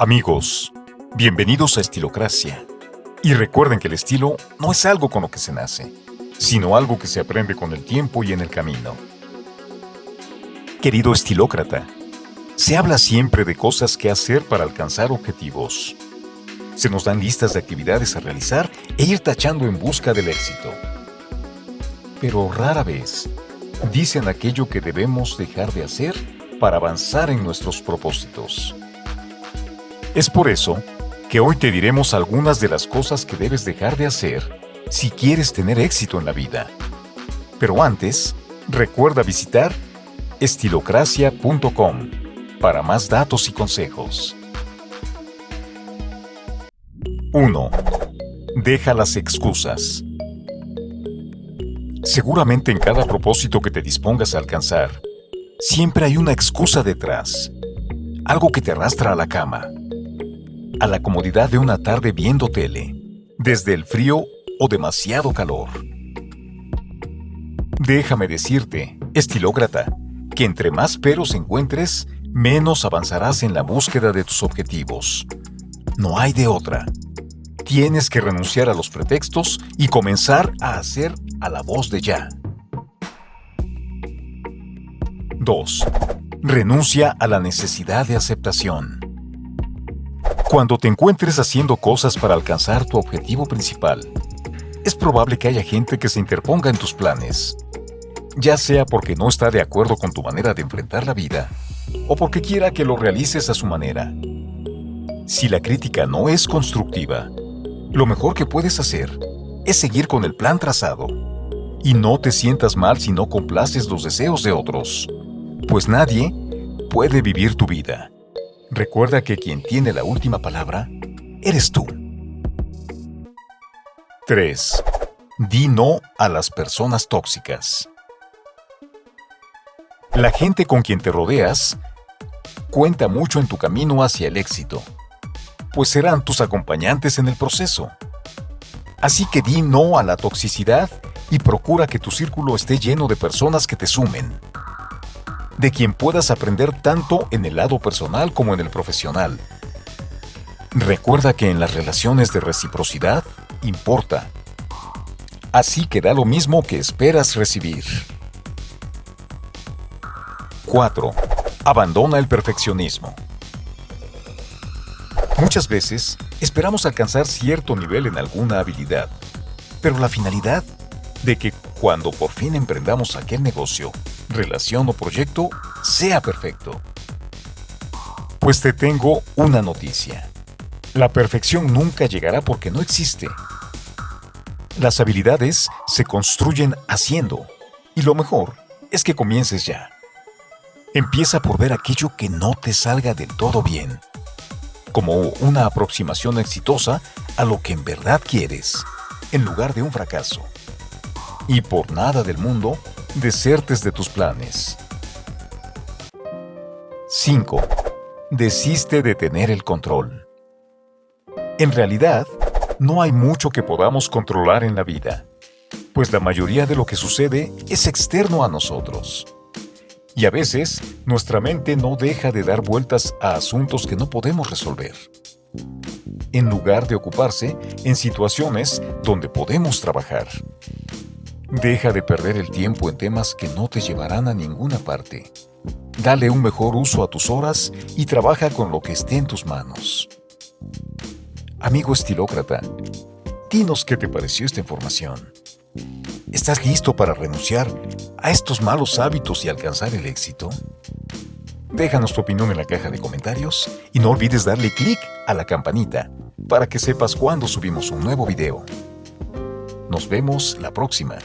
Amigos, bienvenidos a Estilocracia. Y recuerden que el estilo no es algo con lo que se nace, sino algo que se aprende con el tiempo y en el camino. Querido estilócrata, se habla siempre de cosas que hacer para alcanzar objetivos. Se nos dan listas de actividades a realizar e ir tachando en busca del éxito. Pero rara vez dicen aquello que debemos dejar de hacer para avanzar en nuestros propósitos. Es por eso que hoy te diremos algunas de las cosas que debes dejar de hacer si quieres tener éxito en la vida. Pero antes, recuerda visitar estilocracia.com para más datos y consejos. 1. Deja las excusas. Seguramente en cada propósito que te dispongas a alcanzar, siempre hay una excusa detrás, algo que te arrastra a la cama, a la comodidad de una tarde viendo tele, desde el frío o demasiado calor. Déjame decirte, estilócrata, que entre más peros encuentres, menos avanzarás en la búsqueda de tus objetivos. No hay de otra. Tienes que renunciar a los pretextos y comenzar a hacer a la voz de ya. 2. Renuncia a la necesidad de aceptación. Cuando te encuentres haciendo cosas para alcanzar tu objetivo principal, es probable que haya gente que se interponga en tus planes, ya sea porque no está de acuerdo con tu manera de enfrentar la vida o porque quiera que lo realices a su manera. Si la crítica no es constructiva, lo mejor que puedes hacer es seguir con el plan trazado y no te sientas mal si no complaces los deseos de otros, pues nadie puede vivir tu vida. Recuerda que quien tiene la última palabra eres tú. 3. Di no a las personas tóxicas. La gente con quien te rodeas cuenta mucho en tu camino hacia el éxito, pues serán tus acompañantes en el proceso. Así que di no a la toxicidad y procura que tu círculo esté lleno de personas que te sumen, de quien puedas aprender tanto en el lado personal como en el profesional. Recuerda que en las relaciones de reciprocidad importa. Así que da lo mismo que esperas recibir. 4. Abandona el perfeccionismo. Muchas veces esperamos alcanzar cierto nivel en alguna habilidad, pero la finalidad de que cuando por fin emprendamos aquel negocio relación o proyecto sea perfecto. Pues te tengo una noticia. La perfección nunca llegará porque no existe. Las habilidades se construyen haciendo, y lo mejor es que comiences ya. Empieza por ver aquello que no te salga del todo bien, como una aproximación exitosa a lo que en verdad quieres, en lugar de un fracaso. Y por nada del mundo desertes de tus planes. 5. Desiste de tener el control. En realidad, no hay mucho que podamos controlar en la vida, pues la mayoría de lo que sucede es externo a nosotros. Y a veces, nuestra mente no deja de dar vueltas a asuntos que no podemos resolver, en lugar de ocuparse en situaciones donde podemos trabajar. Deja de perder el tiempo en temas que no te llevarán a ninguna parte. Dale un mejor uso a tus horas y trabaja con lo que esté en tus manos. Amigo estilócrata, dinos qué te pareció esta información. ¿Estás listo para renunciar a estos malos hábitos y alcanzar el éxito? Déjanos tu opinión en la caja de comentarios y no olvides darle clic a la campanita para que sepas cuando subimos un nuevo video. Nos vemos la próxima.